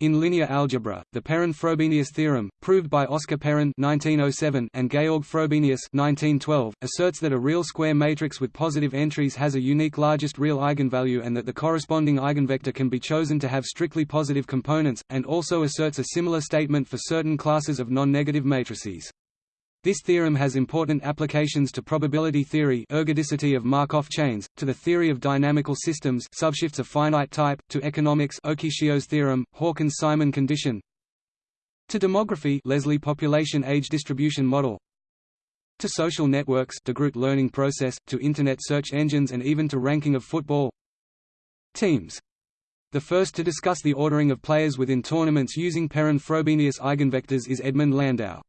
In linear algebra, the Perron-Frobenius theorem, proved by Oscar Perron (1907) and Georg Frobenius (1912), asserts that a real square matrix with positive entries has a unique largest real eigenvalue and that the corresponding eigenvector can be chosen to have strictly positive components, and also asserts a similar statement for certain classes of non-negative matrices. This theorem has important applications to probability theory ergodicity of Markov chains, to the theory of dynamical systems subshifts of finite type, to economics Okishio's theorem, Hawkins-Simon condition to demography Leslie population age distribution model to social networks de Groot learning process, to Internet search engines and even to ranking of football teams. The first to discuss the ordering of players within tournaments using Perron-Frobenius eigenvectors is Edmund Landau.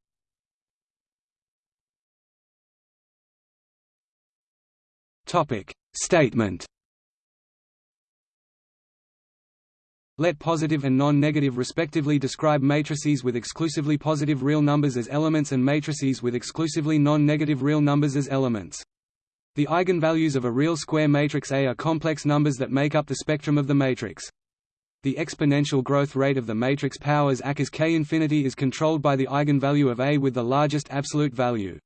Topic Statement Let positive and non-negative respectively describe matrices with exclusively positive real numbers as elements and matrices with exclusively non-negative real numbers as elements. The eigenvalues of a real square matrix A are complex numbers that make up the spectrum of the matrix. The exponential growth rate of the matrix powers A as k infinity is controlled by the eigenvalue of A with the largest absolute value.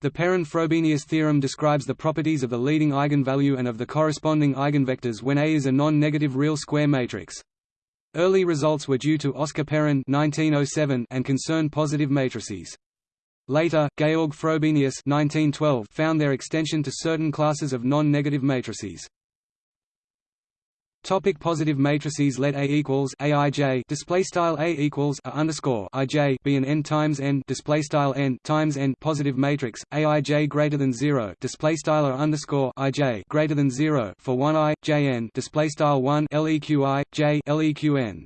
The Perron-Frobenius theorem describes the properties of the leading eigenvalue and of the corresponding eigenvectors when A is a non-negative real square matrix. Early results were due to Oscar Perron (1907) and concern positive matrices. Later, Georg Frobenius (1912) found their extension to certain classes of non-negative matrices. Topic positive matrices Let A equals Aij display style A equals A underscore Ij be an n times n display style n times n positive matrix Aij greater than zero display style A underscore Ij greater than zero for one i Jn display style one leqi j leqn.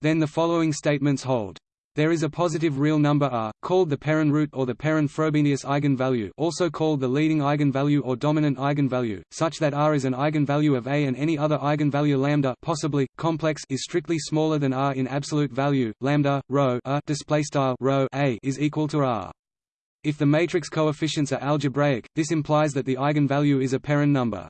Then the following statements hold. There is a positive real number r, called the Perron root or the Perron-Frobenius eigenvalue also called the leading eigenvalue or dominant eigenvalue, such that r is an eigenvalue of A and any other eigenvalue lambda possibly, complex is strictly smaller than r in absolute value, lambda, rho a, rho A is equal to r. If the matrix coefficients are algebraic, this implies that the eigenvalue is a Perron number.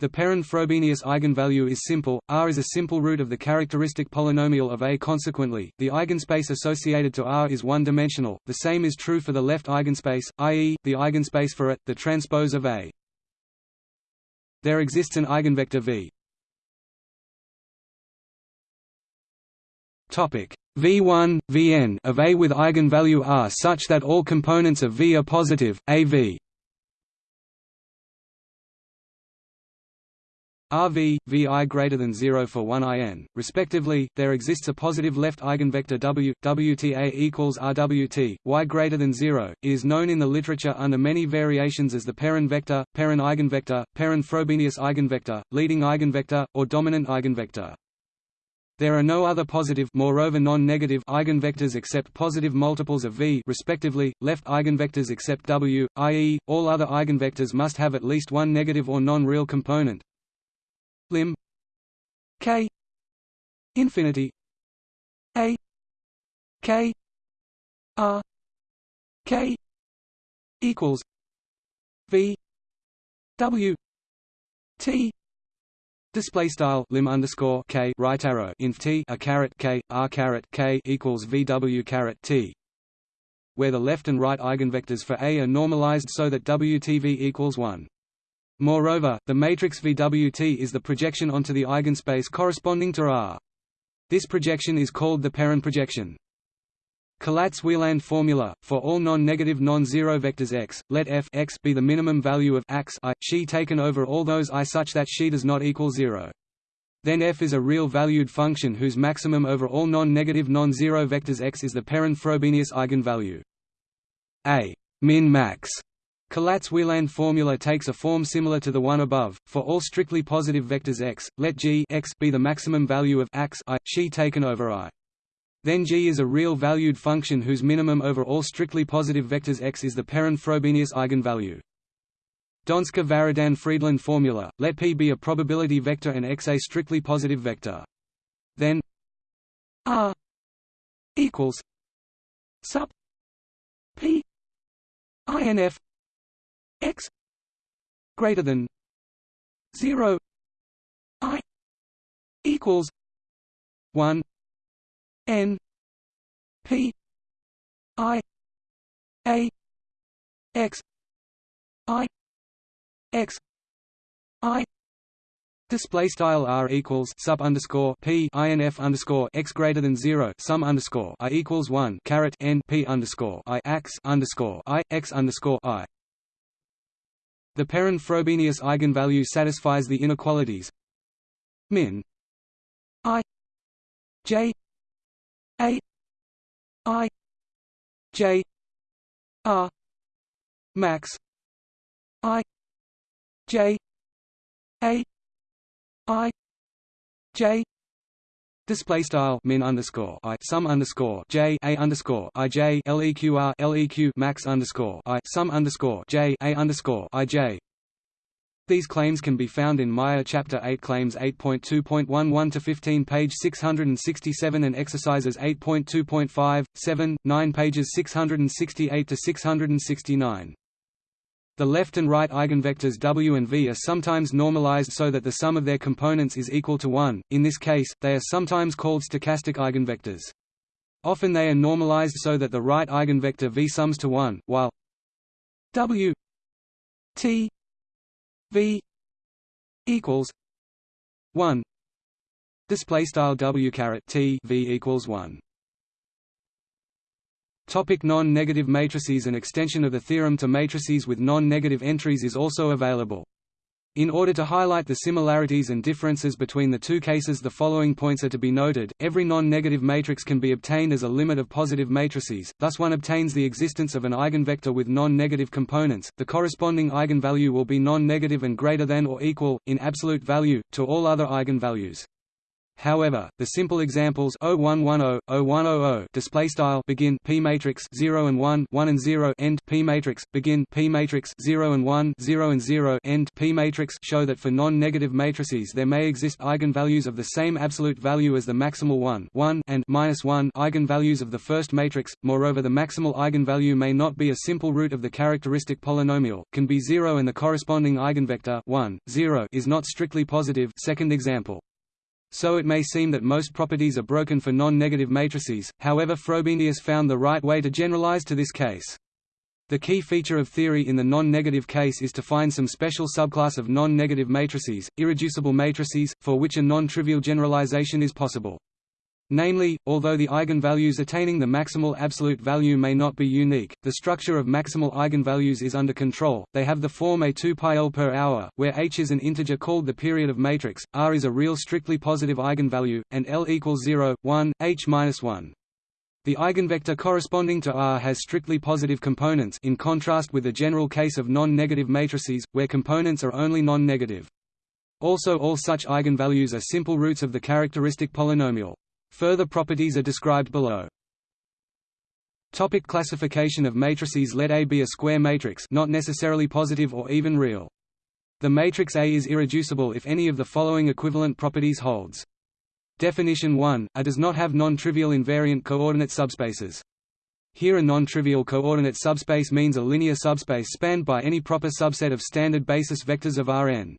The Perron-Frobenius eigenvalue is simple, R is a simple root of the characteristic polynomial of A. Consequently, the eigenspace associated to R is one-dimensional. The same is true for the left eigenspace, i.e., the eigenspace for it, the transpose of A. There exists an eigenvector V. Topic V1, Vn of A with eigenvalue R such that all components of V are positive, AV. RV, VI greater than 0 for 1 IN, respectively, there exists a positive left eigenvector W, WTA equals RWT, Y greater than 0. It is known in the literature under many variations as the Perron vector, Perron eigenvector, Perron-Frobenius eigenvector, leading eigenvector, or dominant eigenvector. There are no other positive moreover non-negative eigenvectors except positive multiples of V respectively, left eigenvectors except W, i.e., all other eigenvectors must have at least one negative or non-real component, lim k infinity a k r k equals v w t Display style lim underscore k right arrow inf t a caret k r caret k equals vw caret t, where the left and right eigenvectors for A are normalized so that WTV equals one. Moreover, the matrix VWT is the projection onto the eigenspace corresponding to R. This projection is called the Perron projection. Collatz-Wielandt formula for all non-negative non-zero vectors x, let f x be the minimum value of x i xi taken over all those i such that xi does not equal zero. Then f is a real valued function whose maximum over all non-negative non-zero vectors x is the Perron-Frobenius eigenvalue. A min max Collatz-Wielandt formula takes a form similar to the one above. For all strictly positive vectors x, let g x be the maximum value of x i xi taken over i. Then g is a real valued function whose minimum over all strictly positive vectors x is the Perron-Frobenius eigenvalue. donsker-varadhan-friedland formula, let p be a probability vector and x a strictly positive vector. Then r equals sup p inf x greater than 0 i equals 1 n p i a x i x i Display style r equals sub underscore p inf underscore x greater than zero sum underscore i equals one caret n p underscore i x underscore i x underscore i. The Perron-Frobenius eigenvalue satisfies the inequalities. Min. I. J. A. I. J. R. Max. I. J. A. I. J Display style min underscore i sum underscore j a underscore i j leqr leq max underscore i sum underscore j a underscore i j. These claims can be found in Meyer Chapter 8 Claims 8.2.11 to 15, page 667, and Exercises 8.2.5, 7, 9, pages 668 to 669. The left and right eigenvectors w and v are sometimes normalized so that the sum of their components is equal to 1, in this case, they are sometimes called stochastic eigenvectors. Often they are normalized so that the right eigenvector v sums to 1, while w t v equals 1 display style w caret t v equals 1 Topic non-negative matrices An extension of the theorem to matrices with non-negative entries is also available. In order to highlight the similarities and differences between the two cases the following points are to be noted, every non-negative matrix can be obtained as a limit of positive matrices, thus one obtains the existence of an eigenvector with non-negative components, the corresponding eigenvalue will be non-negative and greater than or equal, in absolute value, to all other eigenvalues. However, the simple examples 0110, 0100 display style begin p matrix 0 and 1, 1 and 0 end p matrix begin p matrix 0 and 1, 0 and 0 end p matrix show that for non-negative matrices there may exist eigenvalues of the same absolute value as the maximal 1, 1 and minus 1 eigenvalues of the first matrix. Moreover, the maximal eigenvalue may not be a simple root of the characteristic polynomial, can be 0 and the corresponding eigenvector 1, 0 is not strictly positive. Second example so it may seem that most properties are broken for non-negative matrices, however Frobenius found the right way to generalize to this case. The key feature of theory in the non-negative case is to find some special subclass of non-negative matrices, irreducible matrices, for which a non-trivial generalization is possible. Namely, although the eigenvalues attaining the maximal absolute value may not be unique, the structure of maximal eigenvalues is under control, they have the form a 2 pi L per hour, where h is an integer called the period of matrix, r is a real strictly positive eigenvalue, and L equals 0, 1, h minus 1. The eigenvector corresponding to R has strictly positive components in contrast with the general case of non-negative matrices, where components are only non-negative. Also all such eigenvalues are simple roots of the characteristic polynomial. Further properties are described below. Topic classification of matrices Let A be a square matrix not necessarily positive or even real. The matrix A is irreducible if any of the following equivalent properties holds. Definition 1, A does not have non-trivial invariant coordinate subspaces. Here a non-trivial coordinate subspace means a linear subspace spanned by any proper subset of standard basis vectors of Rn.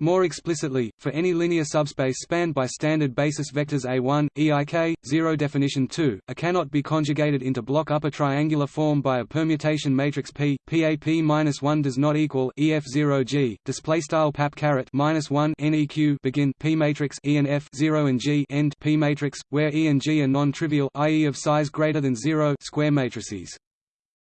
More explicitly, for any linear subspace spanned by standard basis vectors A1, EIK, 0 definition 2, A cannot be conjugated into block upper triangular form by a permutation matrix P. PAP-1 does not equal EF0G. Display style pap caret minus 1 NEQ begin P matrix E and F 0 and G end P matrix, where E and G are non-trivial, i.e. of size greater than 0 square matrices.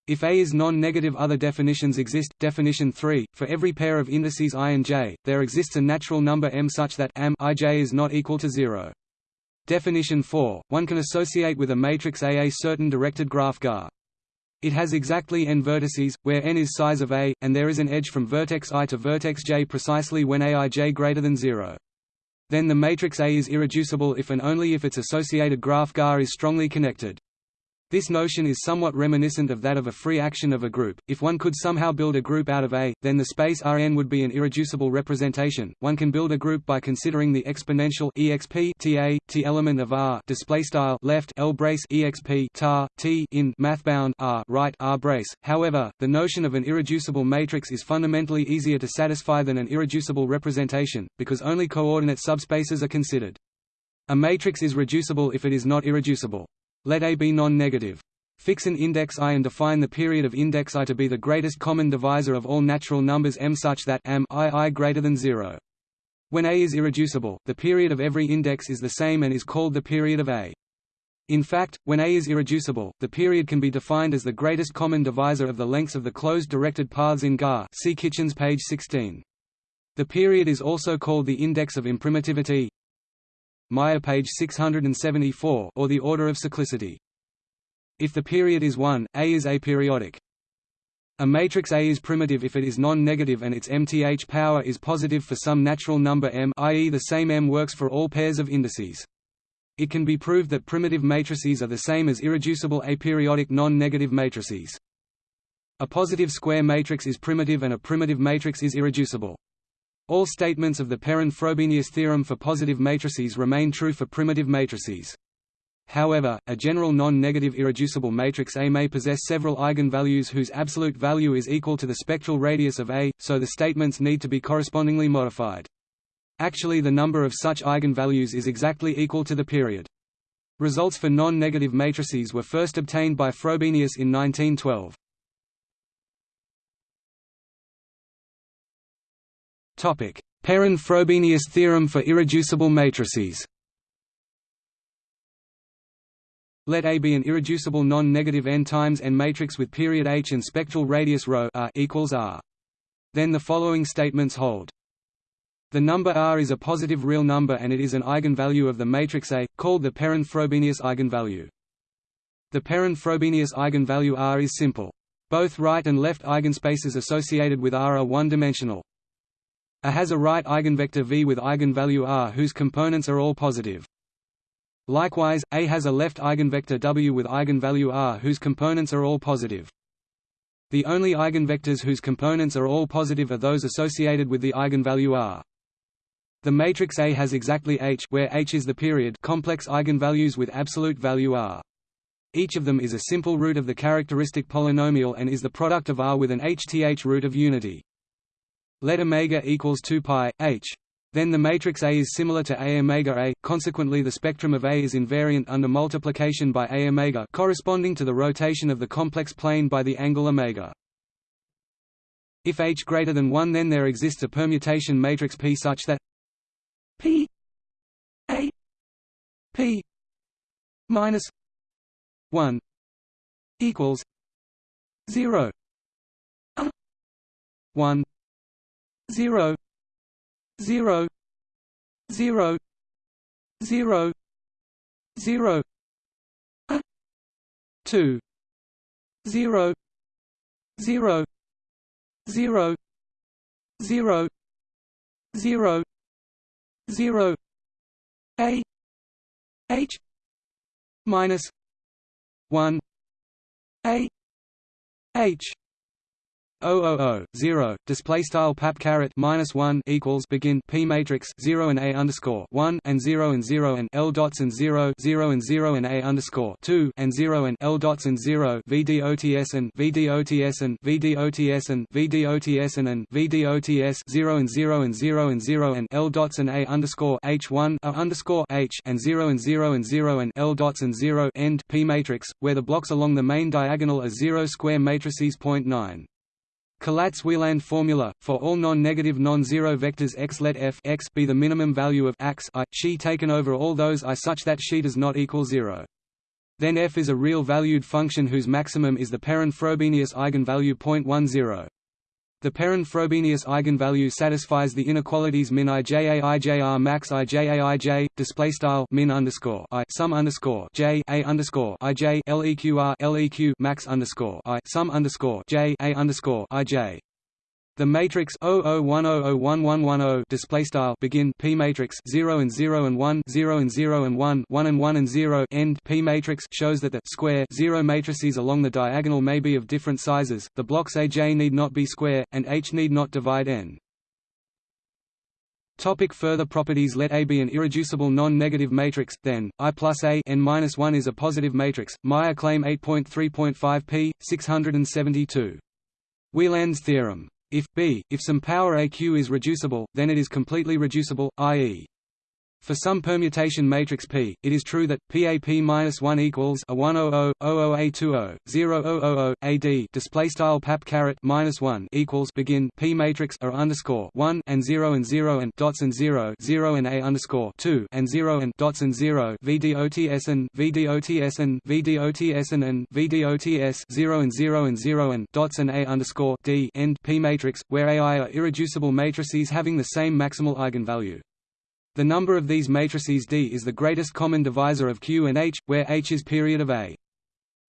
If A is non-negative other definitions exist. Definition 3, for every pair of indices i and j, there exists a natural number m such that m ij is not equal to 0. Definition 4, one can associate with a matrix A a certain directed graph GAR. It has exactly n vertices, where n is size of A, and there is an edge from vertex i to vertex j precisely when aij greater than 0. Then the matrix A is irreducible if and only if its associated graph GAR is strongly connected. This notion is somewhat reminiscent of that of a free action of a group. If one could somehow build a group out of A, then the space Rn would be an irreducible representation. One can build a group by considering the exponential exp ta t element of R display style left L brace exp tar t in mathbound R right R brace. However, the notion of an irreducible matrix is fundamentally easier to satisfy than an irreducible representation because only coordinate subspaces are considered. A matrix is reducible if it is not irreducible. Let A be non-negative. Fix an index i and define the period of index i to be the greatest common divisor of all natural numbers m such that m i i greater than 0. When A is irreducible, the period of every index is the same and is called the period of A. In fact, when A is irreducible, the period can be defined as the greatest common divisor of the lengths of the closed directed paths in GAR see Kitchens page 16. The period is also called the index of imprimitivity Meyer page 674 or the order of cyclicity. If the period is 1, A is aperiodic. A matrix A is primitive if it is non-negative and its mth power is positive for some natural number m i.e. the same m works for all pairs of indices. It can be proved that primitive matrices are the same as irreducible aperiodic non-negative matrices. A positive square matrix is primitive and a primitive matrix is irreducible. All statements of the Perron-Frobenius theorem for positive matrices remain true for primitive matrices. However, a general non-negative irreducible matrix A may possess several eigenvalues whose absolute value is equal to the spectral radius of A, so the statements need to be correspondingly modified. Actually the number of such eigenvalues is exactly equal to the period. Results for non-negative matrices were first obtained by Frobenius in 1912. Perron-Frobenius theorem for irreducible matrices Let A be an irreducible non-negative n times n matrix with period h and spectral radius ρ r equals r. Then the following statements hold. The number r is a positive real number and it is an eigenvalue of the matrix A, called the Perron-Frobenius eigenvalue. The Perron-Frobenius eigenvalue r is simple. Both right and left eigenspaces associated with r are one-dimensional. A has a right eigenvector v with eigenvalue r whose components are all positive. Likewise, A has a left eigenvector w with eigenvalue r whose components are all positive. The only eigenvectors whose components are all positive are those associated with the eigenvalue r. The matrix A has exactly H where H is the period complex eigenvalues with absolute value R. Each of them is a simple root of the characteristic polynomial and is the product of R with an HTH root of unity. Let omega equals 2 pi h. Then the matrix A is similar to A omega A. Consequently, the spectrum of A is invariant under multiplication by A omega, corresponding to the rotation of the complex plane by the angle omega. If H greater than 1 then there exists a permutation matrix P such that P A P minus one equals zero one zero zero zero zero zero a two zero zero zero zero zero zero a h minus one a h 000 0 display style pap caret minus 1 equals begin p matrix 0 and a underscore 1 and 0 and 0 and l dots and 0 0 and 0 and a underscore 2 and 0 and l dots and 0 vdots and vdots and vdots and vdots and and vdots 0 and 0 and 0 and 0 and l dots and a underscore h1 a underscore h and 0 and 0 and 0 and l dots and 0 end p matrix where the blocks along the main diagonal are 0 square matrices. 0.9 Collatz-Wielandt formula for all non-negative non-zero vectors x let f x be the minimum value of x i xi taken over all those i such that xi does not equal zero. Then f is a real valued function whose maximum is the Perron-Frobenius eigenvalue 0.10. The Perron-Frobenius eigenvalue satisfies the inequalities min ija ijr max ija ij display style min underscore i sum underscore j a underscore ij leqr leq max underscore i sum underscore j a underscore ij. The matrix 0010011110 display style begin P matrix 0 and 0 and 1 0 and 0 and 1 1 and 1 and 0 end P matrix shows that the square 0 matrices along the diagonal may be of different sizes. The blocks AJ need not be square and H need not divide n. Topic further properties Let A be an irreducible non-negative matrix, then, I plus A n minus 1 is a positive matrix. Meyer claim 8.3.5 p. 672. Wielandt's theorem if B, if some power AQ is reducible, then it is completely reducible, i.e. For some permutation matrix P, it is true that PAP-1 equals a 100 00A20 0000 AD display style pap caret minus 1 equals begin P matrix A underscore 1 and 0 and 0 and dots and 0 0 and A underscore 2 and 0 and dots and 0 VDOTS and VDOTS and VDOTS and and VDOTS 0 and 0 and 0 and dots and A underscore D end P matrix where AI are irreducible matrices having the same maximal eigenvalue. The number of these matrices D is the greatest common divisor of Q and H, where H is period of A.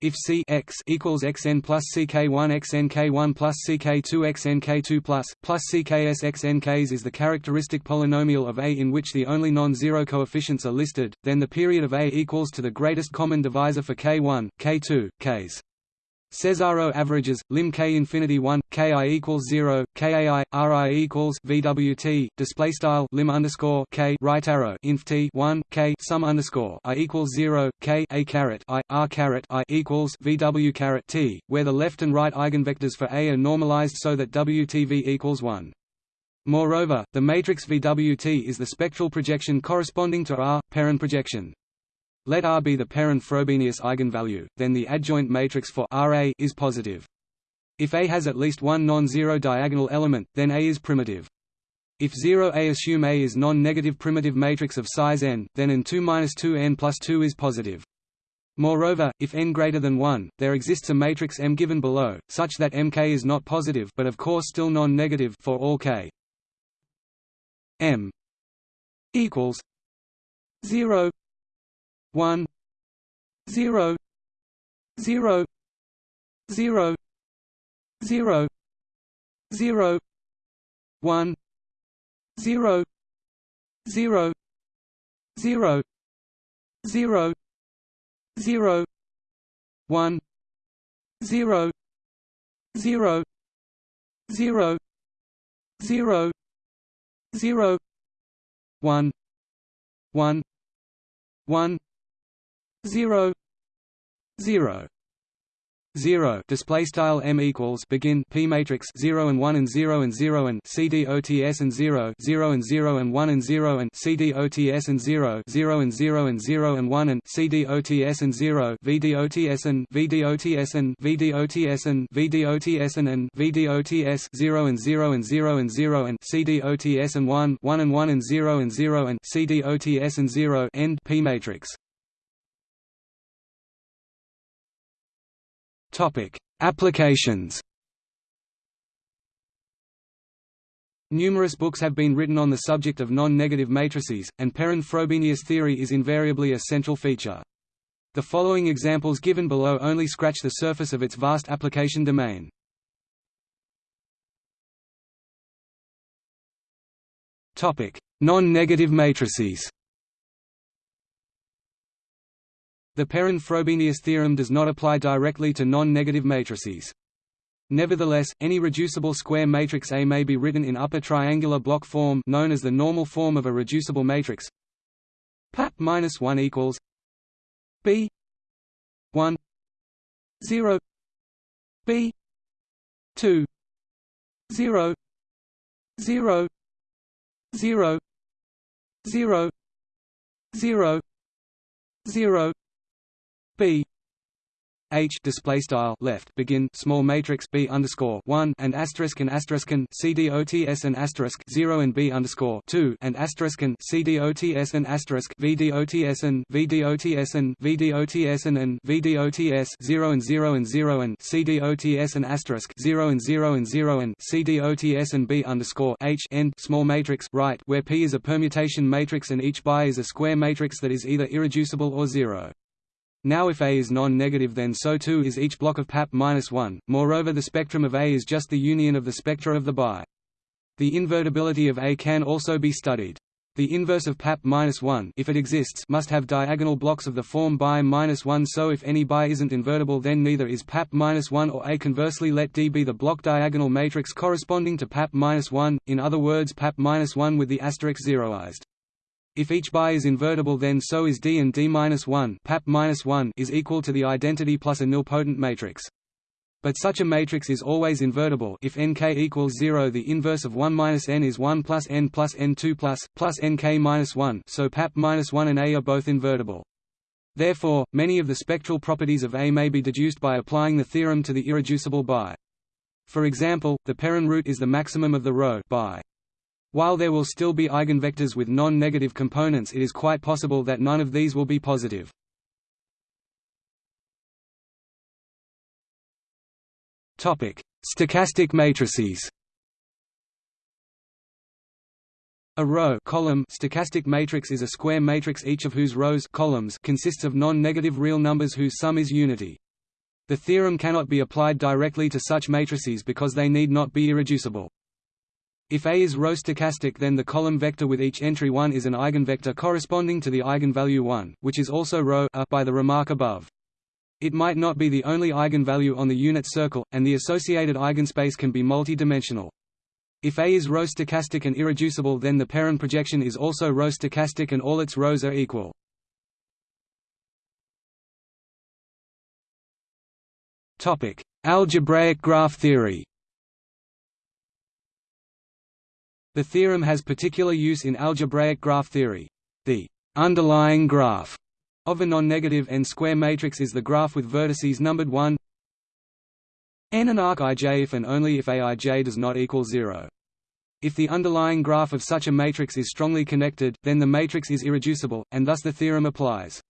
If C x equals xn plus ck1 xnk1 plus ck2 xnk2 plus plus cks is the characteristic polynomial of A in which the only non-zero coefficients are listed, then the period of A equals to the greatest common divisor for k1, k2, ks. Cesaro averages lim k infinity 1 ki equals 0 kai ri equals vwt display style lim underscore k right arrow inf t 1 k sum underscore i equals 0 k a caret i r caret i equals vw caret t where the left and right eigenvectors for a are normalized so that wtv equals 1 Moreover, the matrix VWT is the spectral projection corresponding to R, Perron projection. Let R be the Perron-Frobenius eigenvalue, then the adjoint matrix for Ra is positive. If A has at least one non-zero diagonal element, then A is primitive. If 0A assume A is non-negative primitive matrix of size n, then n2-2n plus 2 is positive. Moreover, if n greater than 1, there exists a matrix M given below, such that Mk is not positive but of course still non-negative for all k. M equals 0 one zero zero zero zero zero one zero zero zero zero zero one zero zero zero zero zero one one one zero zero 0 display style m equals begin p matrix 0 and 1 and 0 and 0 and cdots and 0 0 and 0 and 1 and 0 and cdots and 0 0 and 0 and 0 and 1 and cdots and 0 vdots and vdots and vdots and vdots and and vdots 0 and 0 and 0 and 0 and cdots and 1 1 and 1 and 0 and 0 and cdots and 0 end p matrix Topic: Applications. Numerous books have been written on the subject of non-negative matrices, and Perron-Frobenius theory is invariably a central feature. The following examples given below only scratch the surface of its vast application domain. Non-negative matrices The Perron-Frobenius theorem does not apply directly to non-negative matrices. Nevertheless, any reducible square matrix A may be written in upper triangular block form known as the normal form of a reducible matrix. PAP minus 1 equals B 1 0 B 2 0 0 0 0 0 0 B H display style left begin small matrix B underscore one and asterisk and asterisk and CDOTS and asterisk zero and B underscore two and asterisk and CDOTS and asterisk VDOTS and VDOTS and VDOTS and and VDOTS zero and zero and zero and CDOTS and asterisk zero and zero and zero and CDOTS and B underscore H end small matrix right where P is a permutation matrix and each bi is a square matrix that is either irreducible or zero. Now if A is non-negative then so too is each block of PAP-1, moreover the spectrum of A is just the union of the spectra of the bi. The invertibility of A can also be studied. The inverse of PAP-1 if it exists must have diagonal blocks of the form bi-1 so if any bi isn't invertible then neither is PAP-1 or A conversely let D be the block diagonal matrix corresponding to PAP-1, in other words PAP-1 with the asterisk zeroized. If each bi is invertible then so is D and D-1 PAP -1 is equal to the identity plus a nilpotent matrix. But such a matrix is always invertible if nk equals 0 the inverse of 1 minus n is 1 plus n plus n2 plus, plus nk minus 1 so pap minus 1 and A are both invertible. Therefore, many of the spectral properties of A may be deduced by applying the theorem to the irreducible bi. For example, the Perron root is the maximum of the row by. While there will still be eigenvectors with non-negative components it is quite possible that none of these will be positive. Stochastic matrices A row column stochastic matrix is a square matrix each of whose rows columns consists of non-negative real numbers whose sum is unity. The theorem cannot be applied directly to such matrices because they need not be irreducible. If A is row stochastic then the column vector with each entry 1 is an eigenvector corresponding to the eigenvalue 1, which is also row A uh, by the remark above. It might not be the only eigenvalue on the unit circle, and the associated eigenspace can be multi-dimensional. If A is row stochastic and irreducible then the Perron projection is also row stochastic and all its rows are equal. Algebraic graph theory The theorem has particular use in algebraic graph theory. The underlying graph of a non-negative n-square matrix is the graph with vertices numbered 1 n and arc ij if and only if aij does not equal 0. If the underlying graph of such a matrix is strongly connected, then the matrix is irreducible, and thus the theorem applies.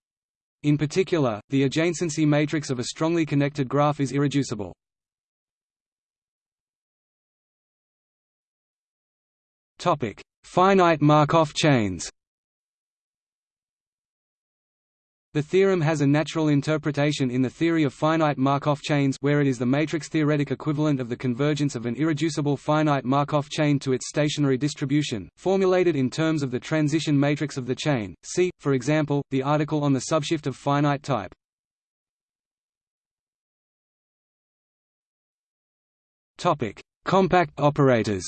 In particular, the adjacency matrix of a strongly connected graph is irreducible. Topic: Finite Markov chains. The theorem has a natural interpretation in the theory of finite Markov chains where it is the matrix-theoretic equivalent of the convergence of an irreducible finite Markov chain to its stationary distribution, formulated in terms of the transition matrix of the chain. See, for example, the article on the subshift of finite type. Topic: Compact operators.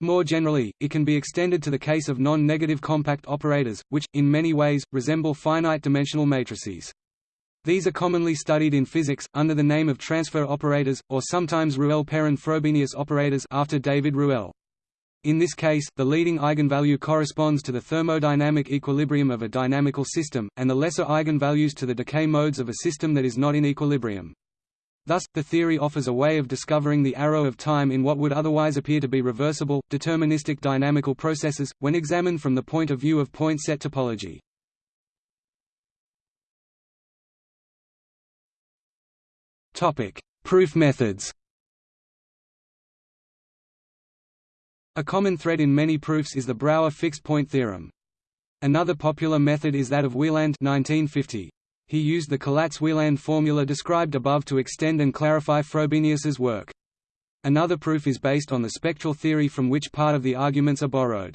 More generally, it can be extended to the case of non-negative compact operators, which, in many ways, resemble finite-dimensional matrices. These are commonly studied in physics, under the name of transfer operators, or sometimes Ruelle-Perron-Frobenius operators after David Ruelle. In this case, the leading eigenvalue corresponds to the thermodynamic equilibrium of a dynamical system, and the lesser eigenvalues to the decay modes of a system that is not in equilibrium. Thus, the theory offers a way of discovering the arrow of time in what would otherwise appear to be reversible, deterministic dynamical processes, when examined from the point of view of point set topology. Proof methods A common thread in many proofs is the Brouwer fixed-point theorem. Another popular method is that of Wielandt 1950. He used the Collatz-Wielandt formula described above to extend and clarify Frobenius's work. Another proof is based on the spectral theory from which part of the arguments are borrowed.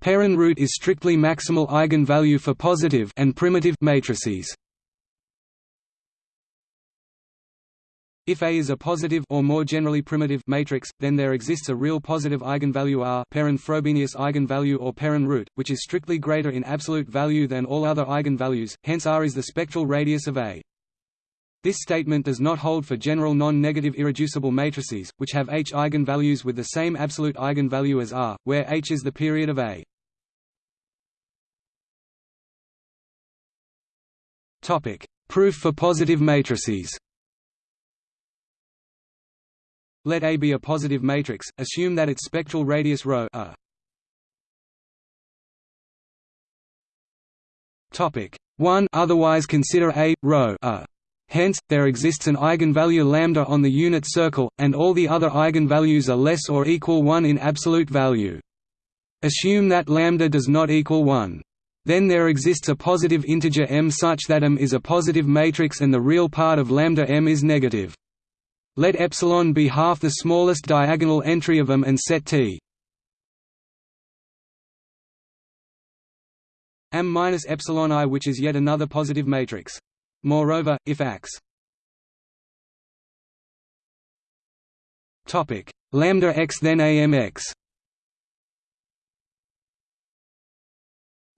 Perron root is strictly maximal eigenvalue for positive and primitive matrices. If A is a positive or more generally primitive matrix, then there exists a real positive eigenvalue R Perron-Frobenius eigenvalue or Perron root, which is strictly greater in absolute value than all other eigenvalues, hence R is the spectral radius of A. This statement does not hold for general non-negative irreducible matrices, which have H eigenvalues with the same absolute eigenvalue as R, where H is the period of A. Topic: Proof for positive matrices let A be a positive matrix, assume that its spectral radius ρ a. Topic 1 Otherwise consider A ρ a. Hence, there exists an eigenvalue lambda on the unit circle, and all the other eigenvalues are less or equal 1 in absolute value. Assume that lambda does not equal 1. Then there exists a positive integer m such that m is a positive matrix and the real part of lambda m is negative. Let epsilon be half the smallest diagonal entry of M and set T M minus epsilon i which is yet another positive matrix. Moreover, if X topic lambda x then amx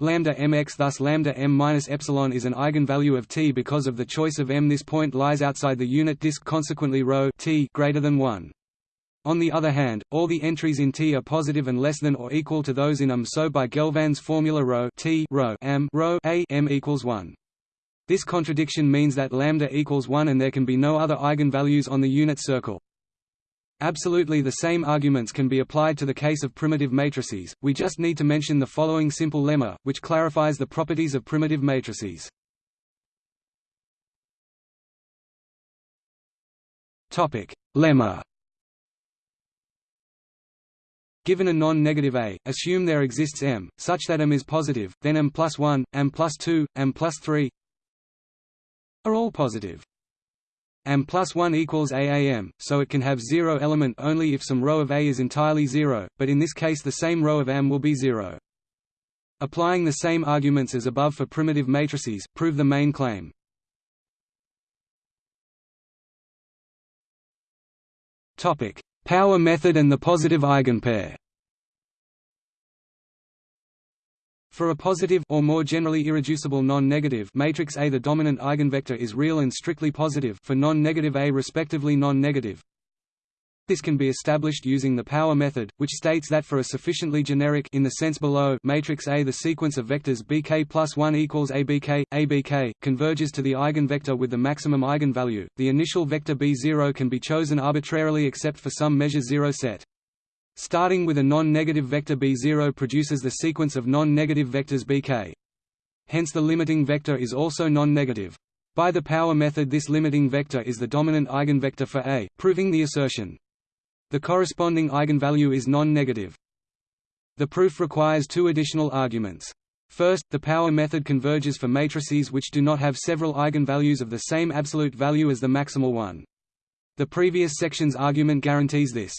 lambda mx thus lambda m minus epsilon is an eigenvalue of t because of the choice of m. This point lies outside the unit disk consequently rho t greater than 1 on the other hand all the entries in t are positive and less than or equal to those in m so by gelfand's formula rho t rho m rho a m equals 1 this contradiction means that lambda equals 1 and there can be no other eigenvalues on the unit circle. Absolutely the same arguments can be applied to the case of primitive matrices, we just need to mention the following simple lemma, which clarifies the properties of primitive matrices. Lemma Given a non-negative A, assume there exists M, such that M is positive, then M plus 1, M plus 2, M plus 3 are all positive. M plus 1 equals AAM, so it can have zero element only if some row of A is entirely zero, but in this case the same row of M will be zero. Applying the same arguments as above for primitive matrices, prove the main claim. Power method and the positive eigenpair For a positive or more generally irreducible non-negative matrix A the dominant eigenvector is real and strictly positive for non-negative A respectively non-negative. This can be established using the power method, which states that for a sufficiently generic in the sense below matrix A the sequence of vectors bk plus 1 equals abk, abk, converges to the eigenvector with the maximum eigenvalue. The initial vector b0 can be chosen arbitrarily except for some measure 0 set. Starting with a non-negative vector b0 produces the sequence of non-negative vectors bk. Hence the limiting vector is also non-negative. By the power method this limiting vector is the dominant eigenvector for A, proving the assertion. The corresponding eigenvalue is non-negative. The proof requires two additional arguments. First, the power method converges for matrices which do not have several eigenvalues of the same absolute value as the maximal one. The previous section's argument guarantees this.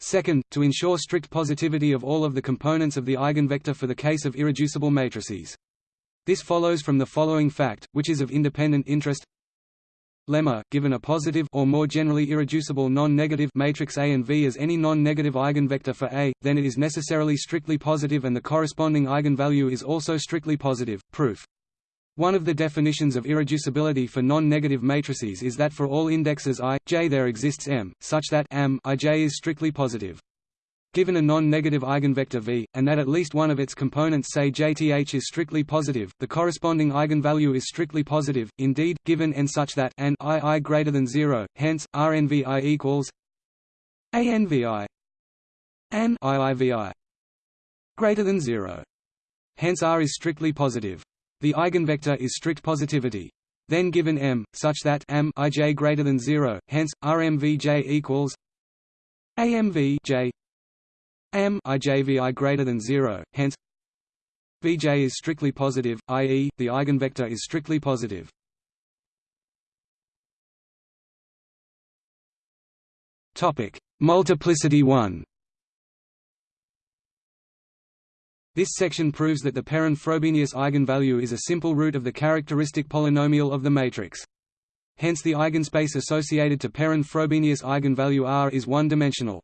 Second, to ensure strict positivity of all of the components of the eigenvector for the case of irreducible matrices. This follows from the following fact, which is of independent interest lemma, given a positive or more generally irreducible non-negative matrix A and V as any non-negative eigenvector for A, then it is necessarily strictly positive and the corresponding eigenvalue is also strictly positive. Proof one of the definitions of irreducibility for non-negative matrices is that for all indexes i, j there exists M, such that M ij is strictly positive. Given a non-negative eigenvector V, and that at least one of its components say jth is strictly positive, the corresponding eigenvalue is strictly positive, indeed, given n such that n i i greater than 0, hence, Rnvi equals Anvi n iivi greater than 0. Hence R is strictly positive. The eigenvector is strict positivity. Then given M, such that M ij greater than zero, hence RMVJ equals AMV J M ijvi greater than zero, hence Vj is strictly positive, i.e., the eigenvector is strictly positive. Topic: Multiplicity 1. This section proves that the Perron-Frobenius eigenvalue is a simple root of the characteristic polynomial of the matrix. Hence the eigenspace associated to Perron-Frobenius eigenvalue R is one-dimensional.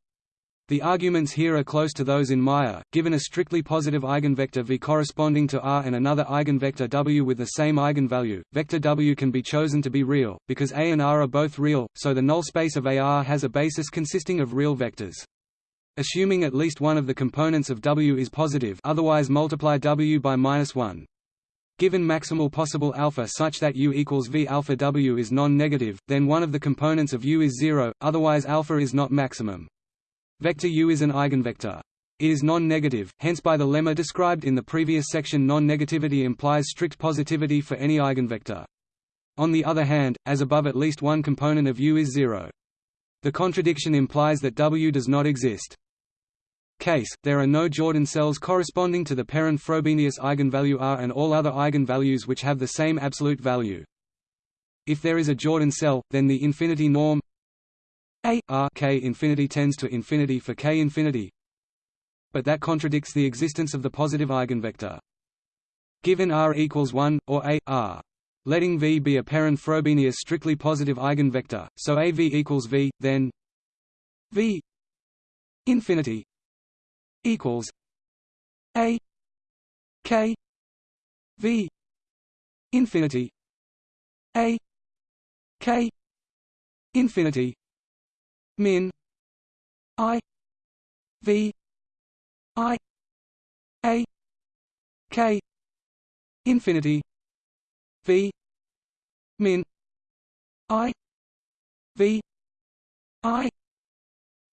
The arguments here are close to those in Meyer, given a strictly positive eigenvector V corresponding to R and another eigenvector W with the same eigenvalue, vector W can be chosen to be real, because A and R are both real, so the null space of AR has a basis consisting of real vectors. Assuming at least one of the components of W is positive otherwise multiply W by minus 1. Given maximal possible alpha such that U equals V alpha W is non-negative, then one of the components of U is zero, otherwise alpha is not maximum. Vector U is an eigenvector. It is non-negative, hence by the lemma described in the previous section non-negativity implies strict positivity for any eigenvector. On the other hand, as above at least one component of U is zero. The contradiction implies that W does not exist case, there are no Jordan cells corresponding to the Perron-Frobenius eigenvalue R and all other eigenvalues which have the same absolute value. If there is a Jordan cell, then the infinity norm a r k infinity tends to infinity for k infinity, but that contradicts the existence of the positive eigenvector. Given r equals 1, or a r, letting V be a Perron-Frobenius strictly positive eigenvector, so AV equals V, then V infinity equals a k v infinity a k infinity min i v i a k infinity v min i v i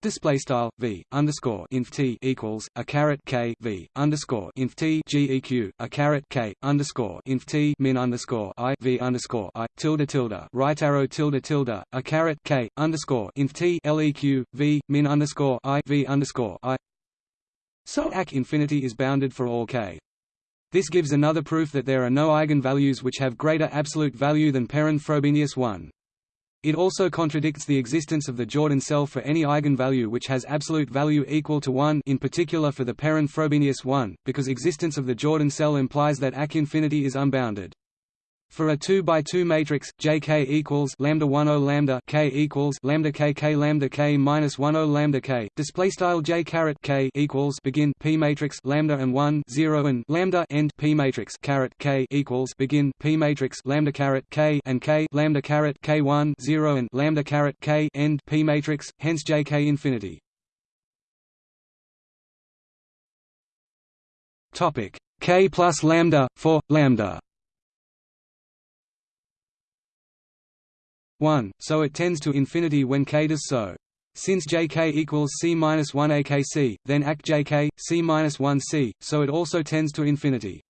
Display style v underscore inf t equals a caret k v underscore inf t geq a caret k underscore inf t min underscore i v underscore i tilde tilde right arrow tilde tilde a caret k underscore inf t leq v min underscore i v underscore i. So ac infinity is bounded for all k. This gives another proof that there are no eigenvalues which have greater absolute value than Perron Frobenius 1. It also contradicts the existence of the Jordan cell for any eigenvalue which has absolute value equal to 1 in particular for the Perron Frobenius 1, because existence of the Jordan cell implies that AC infinity is unbounded. For a 2 by 2 matrix, JK equals lambda 10 lambda K equals lambda K K lambda K minus 10 lambda K. Display style J caret K equals begin P matrix lambda and 1 0 and lambda end P matrix caret K equals begin P matrix lambda caret K and K lambda caret K 1 0 and lambda caret K end P matrix. Hence JK infinity. Topic K plus lambda for lambda 1, so it tends to infinity when k does so. Since jk equals c-1 akc, then act jk, c-1 c, so it also tends to infinity.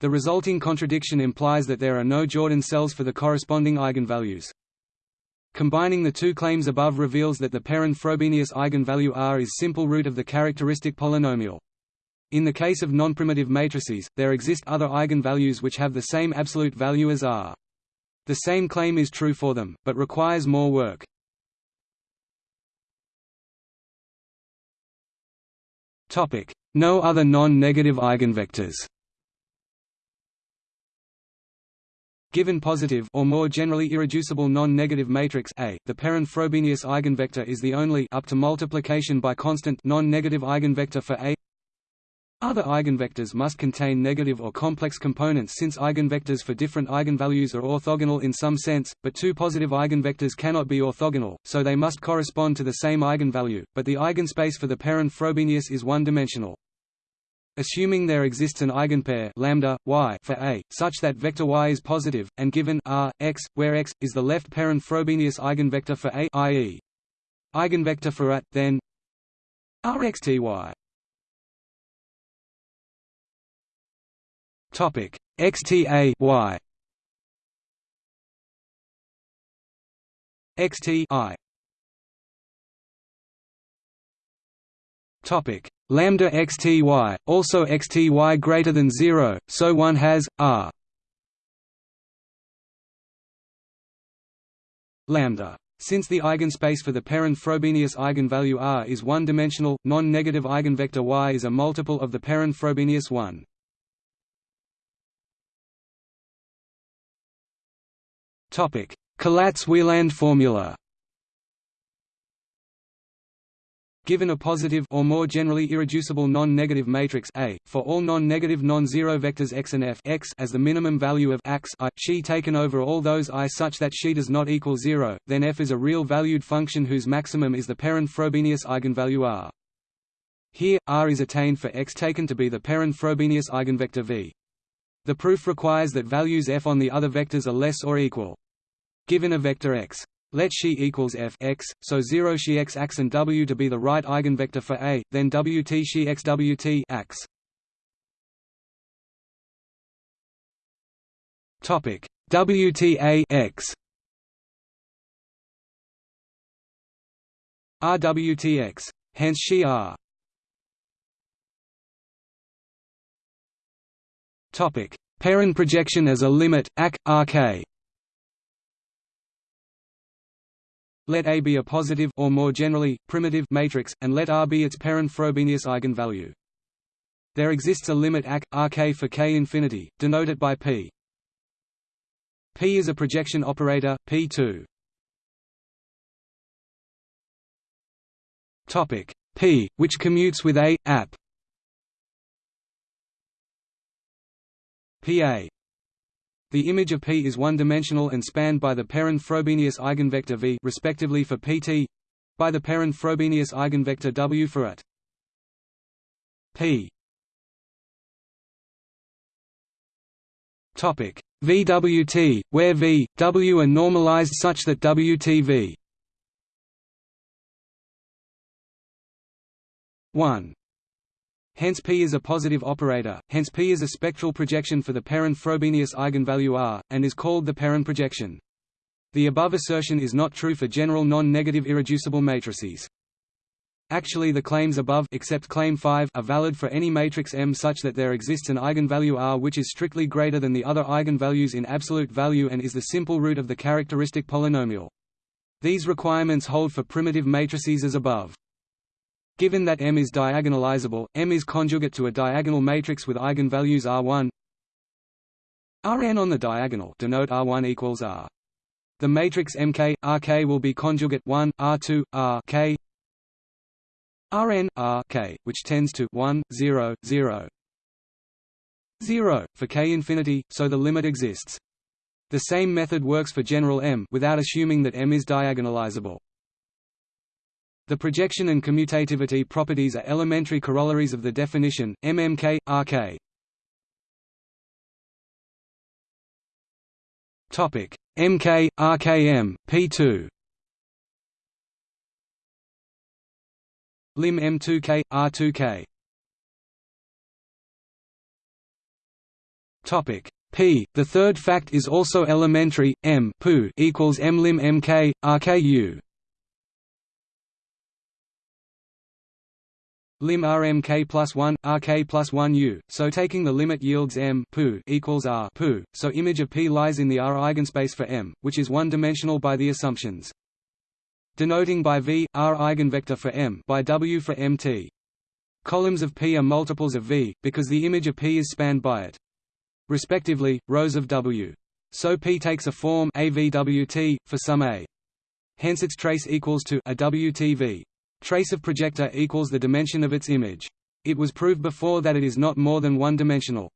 The resulting contradiction implies that there are no Jordan cells for the corresponding eigenvalues. Combining the two claims above reveals that the Perron-Frobenius eigenvalue R is simple root of the characteristic polynomial. In the case of nonprimitive matrices, there exist other eigenvalues which have the same absolute value as R. The same claim is true for them, but requires more work. No other non-negative eigenvectors. Given positive or more generally irreducible non-negative matrix A, the Perron-Frobenius eigenvector is the only up to multiplication by constant non-negative eigenvector for A other eigenvectors must contain negative or complex components since eigenvectors for different eigenvalues are orthogonal in some sense, but two positive eigenvectors cannot be orthogonal, so they must correspond to the same eigenvalue, but the eigenspace for the Perron-Frobenius is one-dimensional. Assuming there exists an eigenpair lambda y for A, such that vector y is positive, and given r x, where x is the left Perron-Frobenius eigenvector for A, i.e. eigenvector for A, then rxty Topic XTA Y? XT I. Topic lambda xty also xty greater than 0 so one has r. Lambda. Since the eigenspace for the Perron-Frobenius eigenvalue R is one-dimensional, non-negative eigenvector Y is a multiple of the Perron-Frobenius 1. Topic: Collatz-Wielandt formula. Given a positive or more generally irreducible non-negative matrix A, for all non-negative non-zero vectors x and f x as the minimum value of x i, xi taken over all those i such that xi does not equal zero, then f is a real-valued function whose maximum is the Perron-Frobenius eigenvalue r. Here, r is attained for x taken to be the Perron-Frobenius eigenvector v. The proof requires that values f on the other vectors are less or equal. Given a vector x, let xi equals f x, so 0 xi x x and w to be the right eigenvector for A, then wt xi x wt x. Topic WTA x RWTX. Hence xi R. Topic: Perron projection as a limit AC RK. Let A be a positive or more generally primitive matrix and let R be its Perron-Frobenius eigenvalue. There exists a limit AC RK for k infinity, denoted by P. P is a projection operator P2. Topic P, which commutes with A app Pa. The image of P is one-dimensional and spanned by the Perron-Frobenius eigenvector V respectively for Pt by the Perron-Frobenius eigenvector W for it. P. Topic. VWT, where V, W are normalized such that WTV 1 Hence P is a positive operator, hence P is a spectral projection for the Perron-Frobenius eigenvalue R, and is called the Perron projection. The above assertion is not true for general non-negative irreducible matrices. Actually the claims above except claim 5 are valid for any matrix M such that there exists an eigenvalue R which is strictly greater than the other eigenvalues in absolute value and is the simple root of the characteristic polynomial. These requirements hold for primitive matrices as above. Given that M is diagonalizable, M is conjugate to a diagonal matrix with eigenvalues R1 Rn on the diagonal denote R1 equals R. The matrix Mk, Rk will be conjugate 1, R2, R k Rn R k, which tends to 1, 0, 0, 0 for k infinity, so the limit exists. The same method works for general M without assuming that M is diagonalizable. The projection and commutativity properties are elementary corollaries of the definition MMK RK. Topic MK RKM P2 Lim M2K, R2K. Topic P. The third fact is also elementary. M poo equals M lim MK, RKU. Lim rmk plus 1 rk plus 1 u so taking the limit yields m poo equals r poo so image of p lies in the r eigenspace for m which is one dimensional by the assumptions denoting by V, R eigenvector for M by W for MT. Columns of P are multiples of V, because the image of P is spanned by it. Respectively, rows of W. So P takes a form AVWT, for some A. Hence its trace equals to a WTV. Trace of projector equals the dimension of its image. It was proved before that it is not more than one-dimensional.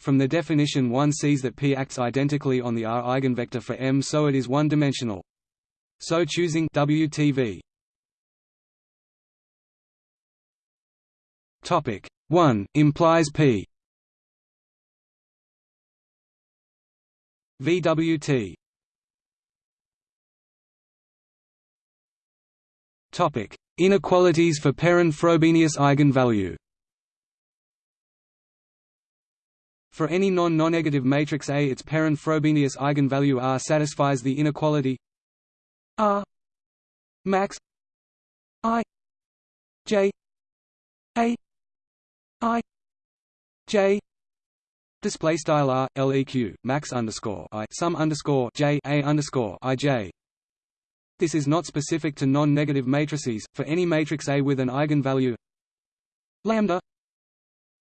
From the definition one sees that P acts identically on the R eigenvector for M so it is one-dimensional. So choosing WTV Topic 1 implies P VWT Topic Inequalities for Perron-Frobenius eigenvalue For any non-nonnegative matrix A its Perron-Frobenius eigenvalue R satisfies the inequality R max I J A I J Display style R LEQ max underscore I sum underscore J A underscore I J. This is not specific to non-negative matrices. For any matrix A with an eigenvalue lambda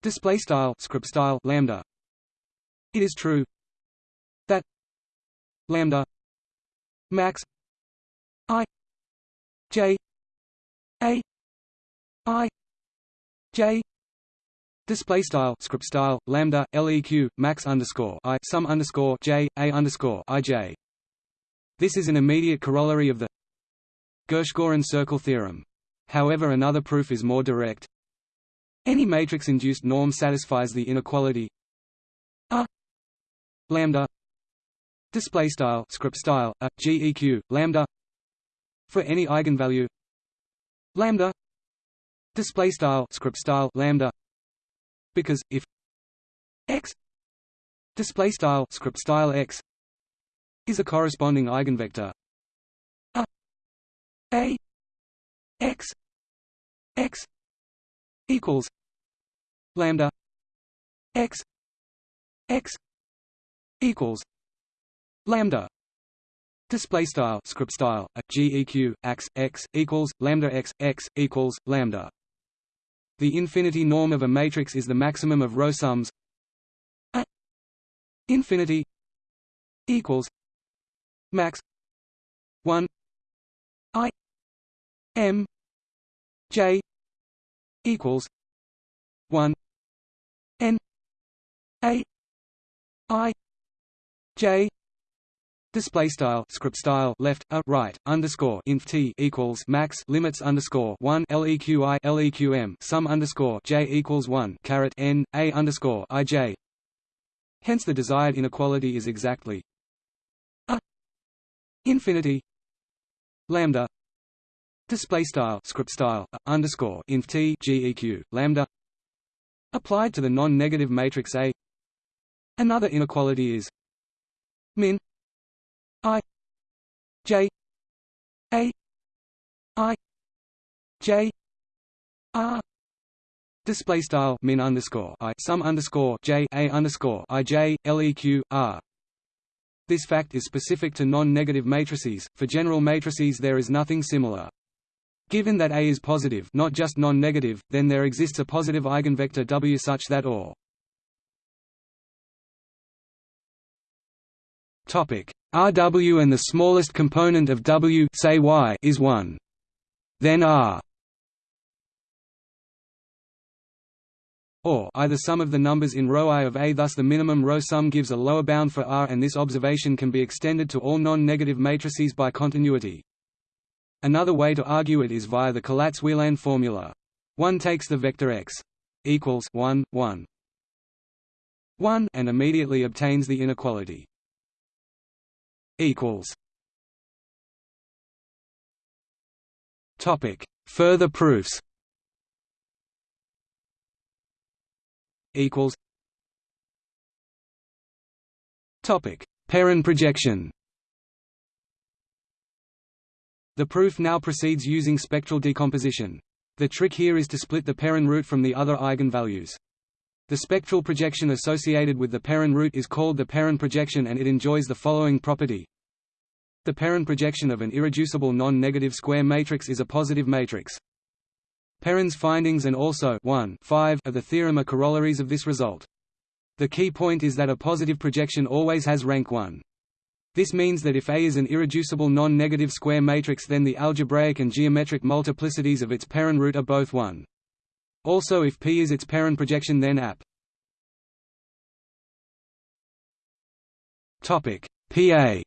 display style script style lambda, it is true that lambda max I J A I J Display style script style lambda leq max underscore i sum underscore j a underscore i j. This is an immediate corollary of the Gershgorin circle theorem. However, another proof is more direct. Any matrix-induced norm satisfies the inequality a lambda display style script style a geq lambda for any eigenvalue lambda display style script style lambda because if x display style script style x is a corresponding eigenvector a x x equals lambda x x equals lambda Display style script style a geq x x equals lambda x x equals lambda. The infinity norm of a matrix is the maximum of row sums. A infinity equals max one M J equals one N A i j Display style script style left a right underscore inf t equals max limits underscore one leqi leqm sum underscore j equals one caret n a underscore i j. Hence, the desired inequality is exactly a infinity lambda display style script style underscore inf t geq lambda applied to the non-negative matrix A. Another inequality is min I J A I J R Display style min underscore I sum underscore J A underscore I J LEQ R This fact is specific to non-negative matrices. For general matrices there is nothing similar. Given that A is positive, not just non-negative, then there exists a positive eigenvector W such that or Rw and the smallest component of W say y is 1. Then R or either sum of the numbers in row i of A thus the minimum row sum gives a lower bound for R and this observation can be extended to all non-negative matrices by continuity. Another way to argue it is via the Collatz-Wielandt formula. One takes the vector x equals 1, 1, 1 and immediately obtains the inequality equals. Topic. Further proofs equals. Topic. Perron projection The proof now proceeds using spectral decomposition. The trick here is to split the Perron root from the other eigenvalues. The spectral projection associated with the Perron root is called the Perron projection and it enjoys the following property. The Perron projection of an irreducible non-negative square matrix is a positive matrix. Perron's findings and also 1 5 of the theorem are corollaries of this result. The key point is that a positive projection always has rank 1. This means that if A is an irreducible non-negative square matrix then the algebraic and geometric multiplicities of its Perron root are both 1. Also if P is its Perron projection then AP Topic PA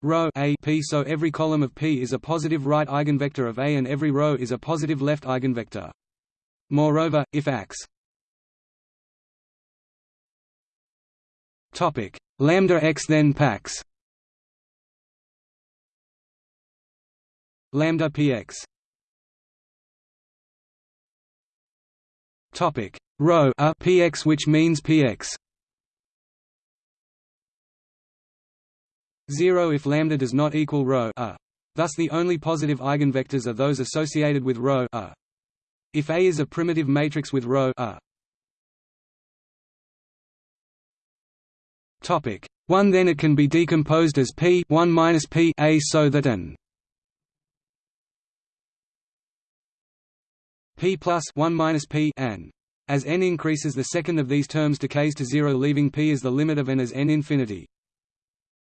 Row A P so every column of P is a positive right eigenvector of A and every row is a positive left eigenvector. Moreover, if AX Topic lambda x then PAX lambda px Topic row a px which means px 0 if lambda does not equal rho a. Thus the only positive eigenvectors are those associated with rho a. If A is a primitive matrix with rho a. Topic 1 then it can be decomposed as p 1 minus p a so that an p plus 1 minus p n. As n increases the second of these terms decays to zero leaving p as the limit of n as n infinity.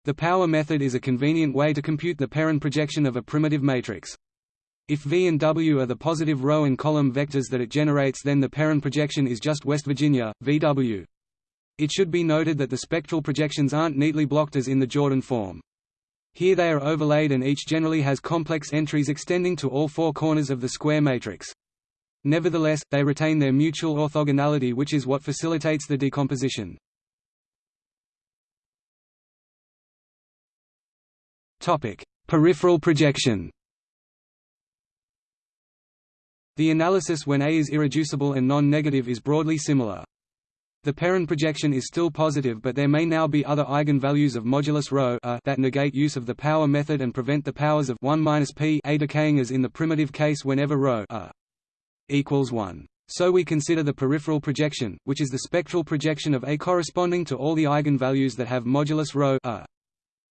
The power method is a convenient way to compute the Perron projection of a primitive matrix. If V and W are the positive row and column vectors that it generates then the Perron projection is just West Virginia, VW. It should be noted that the spectral projections aren't neatly blocked as in the Jordan form. Here they are overlaid and each generally has complex entries extending to all four corners of the square matrix. Nevertheless, they retain their mutual orthogonality which is what facilitates the decomposition. Peripheral projection The analysis when A is irreducible and non-negative is broadly similar. The Perron projection is still positive but there may now be other eigenvalues of modulus ρ a that negate use of the power method and prevent the powers of 1 minus p a decaying as in the primitive case whenever ρ a equals 1. So we consider the peripheral projection, which is the spectral projection of A corresponding to all the eigenvalues that have modulus ρ a.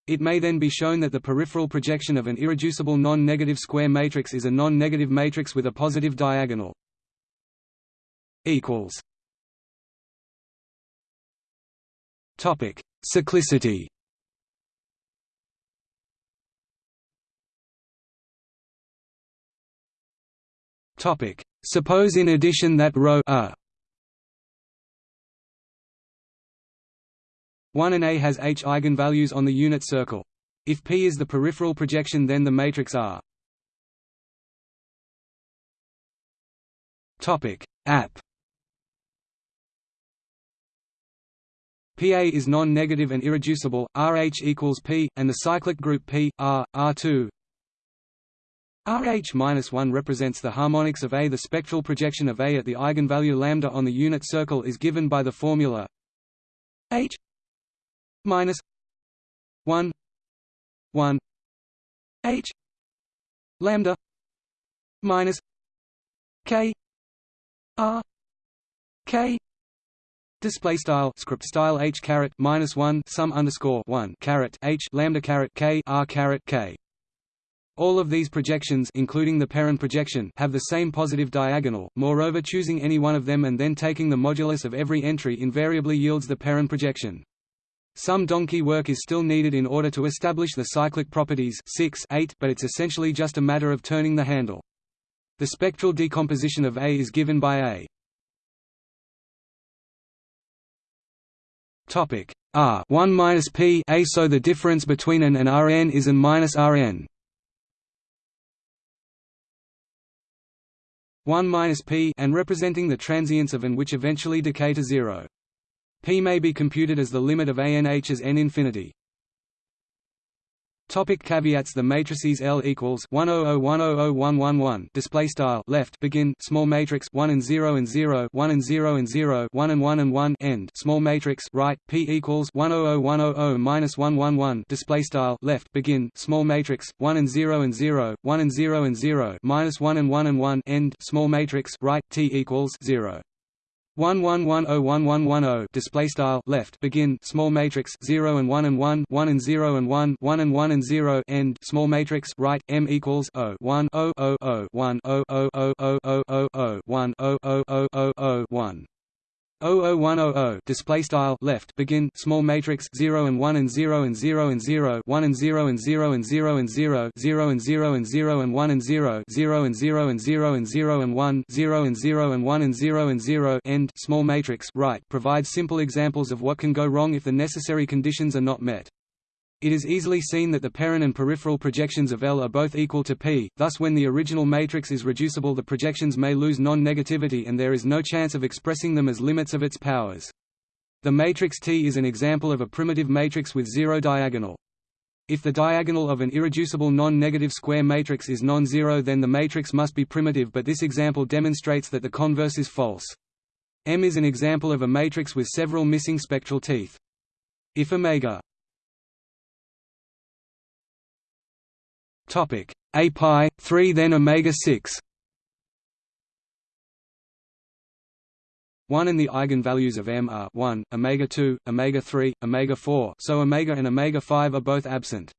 It may then be shown that the peripheral projection of an irreducible non-negative square matrix is a non-negative matrix with a positive diagonal. equals Topic: Cyclicity. Topic: Suppose in addition that ρ a 1 and A has H eigenvalues on the unit circle. If P is the peripheral projection then the matrix R. Topic: App. PA is non-negative and irreducible, RH equals P, and the cyclic group P, R, R2 RH-1 represents the harmonics of A. The spectral projection of A at the eigenvalue lambda on the unit circle is given by the formula H minus 1 1 H lambda minus K R K Display style script style h caret minus one sum underscore one caret h lambda caret k r caret k. All of these projections including the Perron projection have the same positive diagonal, moreover choosing any one of them and then taking the modulus of every entry invariably yields the Perron projection. Some donkey work is still needed in order to establish the cyclic properties 6, 8, but it's essentially just a matter of turning the handle. The spectral decomposition of A is given by A Topic R 1 minus P A so the difference between an and Rn is an minus Rn 1 minus p and representing the transients of an which eventually decay to zero. p may be computed as the limit of an h as n infinity. Topic caveats. The matrices L equals 100100111 display style. Left. Begin. Small matrix. 1 and 0 and 0 1 and 0 and 0 1 and 1 and 1 end. Small matrix. Right. P equals 100100 minus 111 display style. Left. Begin. Small matrix. 1 and 0 and 0 1 and 0 and 0 minus 1 and 1 and 1 end. Small matrix. Right. T equals 0 one one one oh one one one oh display style left begin small matrix 0 and 1 and 1 1 and 0 and 1 1 and 1 and 0 end small matrix right m equals 0 1 0 0 0 1 0 0 0 0 0 0 1 0 0 0 0 0 1 00100 display style left begin small matrix 0 and 1 and 0 and 0 and 0 1 and 0 and 0 and 0 and 0 0 and 0 and 0 and 1 and 0 0 and 0 and 0 and 0 and 1 0 and 0 and 1 and 0 and 0 end small matrix right provides simple examples of what can go wrong if the necessary conditions are not met it is easily seen that the Perron and peripheral projections of L are both equal to P, thus when the original matrix is reducible the projections may lose non-negativity and there is no chance of expressing them as limits of its powers. The matrix T is an example of a primitive matrix with zero diagonal. If the diagonal of an irreducible non-negative square matrix is non-zero then the matrix must be primitive but this example demonstrates that the converse is false. M is an example of a matrix with several missing spectral teeth. If omega Topic A pi 3 then omega 6 1 and the eigenvalues of m are 1, omega 2, omega 3, omega 4 so omega and omega 5 are both absent.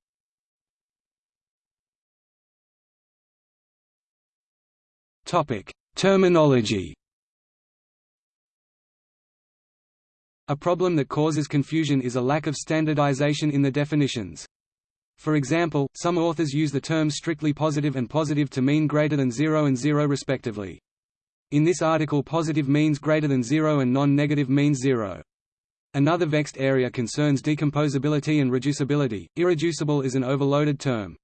Topic Terminology A problem that causes confusion is a lack of standardization in the definitions. For example, some authors use the terms strictly positive and positive to mean greater than 0 and 0 respectively. In this article positive means greater than 0 and non-negative means 0. Another vexed area concerns decomposability and reducibility. Irreducible is an overloaded term.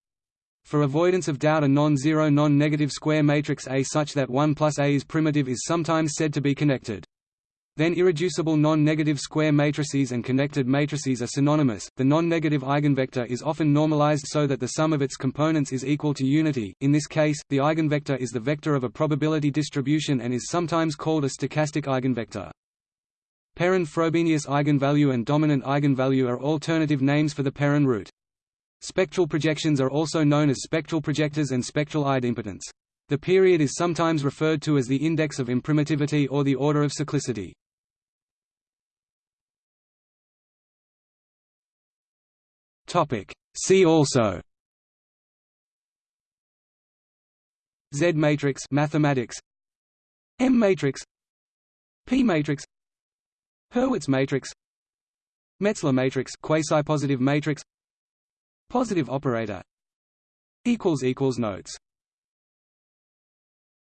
For avoidance of doubt a non-zero non-negative square matrix A such that 1 plus A is primitive is sometimes said to be connected. Then irreducible non-negative square matrices and connected matrices are synonymous. The non-negative eigenvector is often normalized so that the sum of its components is equal to unity. In this case, the eigenvector is the vector of a probability distribution and is sometimes called a stochastic eigenvector. Perron-Frobenius eigenvalue and dominant eigenvalue are alternative names for the Perron root. Spectral projections are also known as spectral projectors and spectral idempotents. The period is sometimes referred to as the index of imprimitivity or the order of cyclicity. See also. Z matrix mathematics. M matrix. P matrix. Hurwitz matrix. Metzler matrix quasi-positive matrix. Positive operator. Equals equals notes